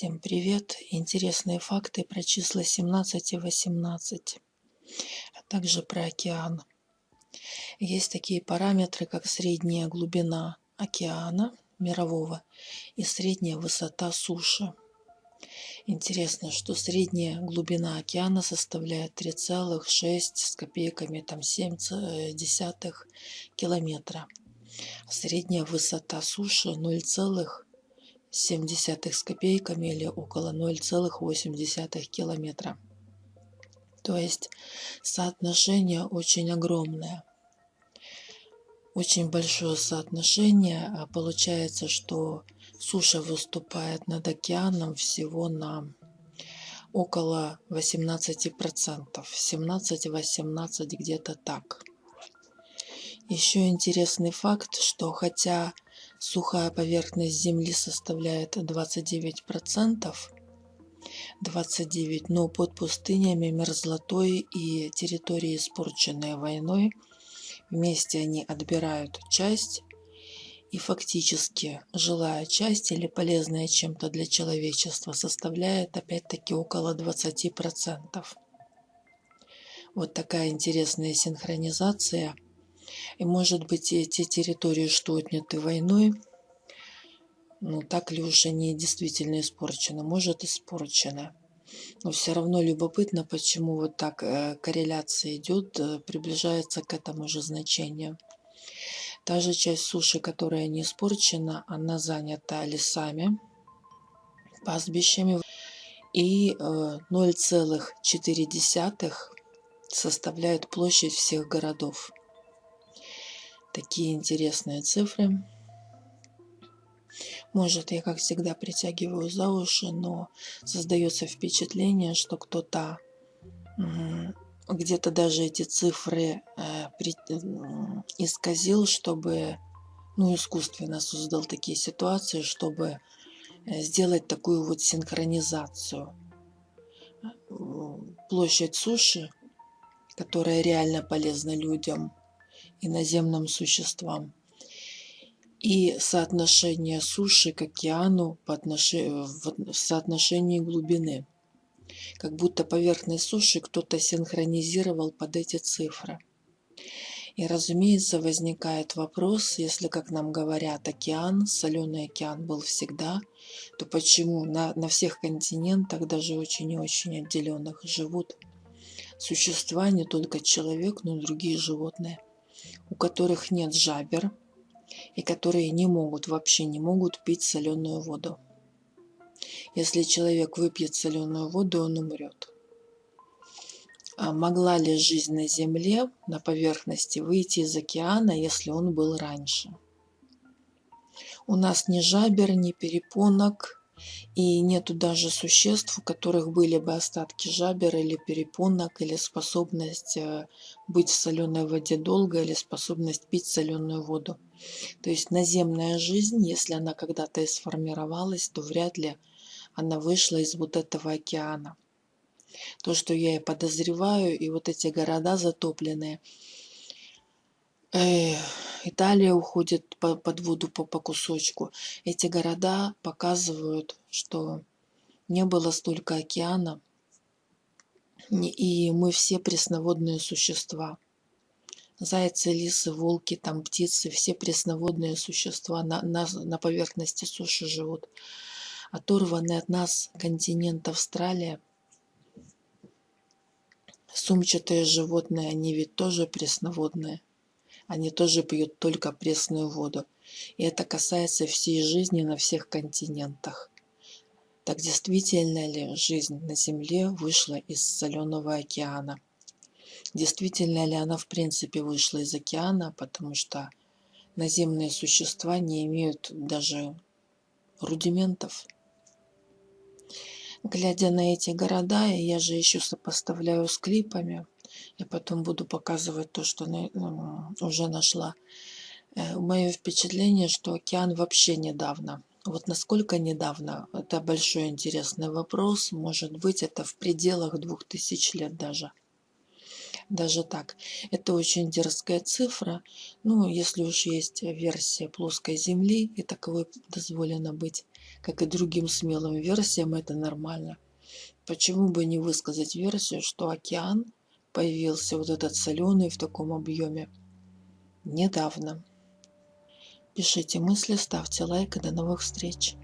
Всем привет! Интересные факты про числа 17 и 18, а также про океан. Есть такие параметры, как средняя глубина океана мирового и средняя высота суши. Интересно, что средняя глубина океана составляет 3,6 с копейками там 7 десятых километра. Средняя высота суши 0, 0,7 с копейками или около 0,8 километра. То есть соотношение очень огромное. Очень большое соотношение. А получается, что суша выступает над океаном всего на около 18%. 17-18 где-то так. Еще интересный факт, что хотя Сухая поверхность Земли составляет 29%, 29, но под пустынями, мерзлотой и территорией, испорченной войной, вместе они отбирают часть, и фактически жилая часть или полезная чем-то для человечества составляет опять-таки около 20%. Вот такая интересная синхронизация – и может быть эти территории, что отняты войной, ну так ли уж они действительно испорчены? Может испорчены. Но все равно любопытно, почему вот так э, корреляция идет, э, приближается к этому же значению. Та же часть суши, которая не испорчена, она занята лесами, пастбищами. И 0,4 э, составляет площадь всех городов. Такие интересные цифры. Может, я, как всегда, притягиваю за уши, но создается впечатление, что кто-то где-то даже эти цифры э, при, э, исказил, чтобы, ну, искусственно создал такие ситуации, чтобы э, сделать такую вот синхронизацию. Площадь суши, которая реально полезна людям, иноземным существам. И соотношение суши к океану по отношению, в соотношении глубины. Как будто поверхность суши кто-то синхронизировал под эти цифры. И, разумеется, возникает вопрос, если, как нам говорят, океан, соленый океан был всегда, то почему на, на всех континентах, даже очень и очень отделенных, живут существа, не только человек, но и другие животные – у которых нет жабер и которые не могут, вообще не могут пить соленую воду. Если человек выпьет соленую воду, он умрет. А могла ли жизнь на Земле, на поверхности, выйти из океана, если он был раньше? У нас ни жабер, ни перепонок, и нету даже существ, у которых были бы остатки жабер или перепонок, или способность э, быть в соленой воде долго, или способность пить соленую воду. То есть наземная жизнь, если она когда-то и сформировалась, то вряд ли она вышла из вот этого океана. То, что я и подозреваю, и вот эти города затопленные, Италия уходит по, под воду по, по кусочку. Эти города показывают, что не было столько океана, и мы все пресноводные существа. Зайцы, лисы, волки, там птицы, все пресноводные существа на, на, на поверхности суши живут. Оторванный от нас континент Австралия. Сумчатые животные, они ведь тоже пресноводные они тоже пьют только пресную воду. И это касается всей жизни на всех континентах. Так действительно ли жизнь на Земле вышла из соленого океана? Действительно ли она в принципе вышла из океана, потому что наземные существа не имеют даже рудиментов? Глядя на эти города, я же еще сопоставляю с клипами, я потом буду показывать то, что уже нашла. Э, Мое впечатление, что океан вообще недавно. Вот насколько недавно, это большой интересный вопрос. Может быть, это в пределах двух тысяч лет даже. Даже так. Это очень дерзкая цифра. Ну, если уж есть версия плоской Земли, и таковой дозволено быть, как и другим смелым версиям, это нормально. Почему бы не высказать версию, что океан появился вот этот соленый в таком объеме недавно. Пишите мысли, ставьте лайк и до новых встреч.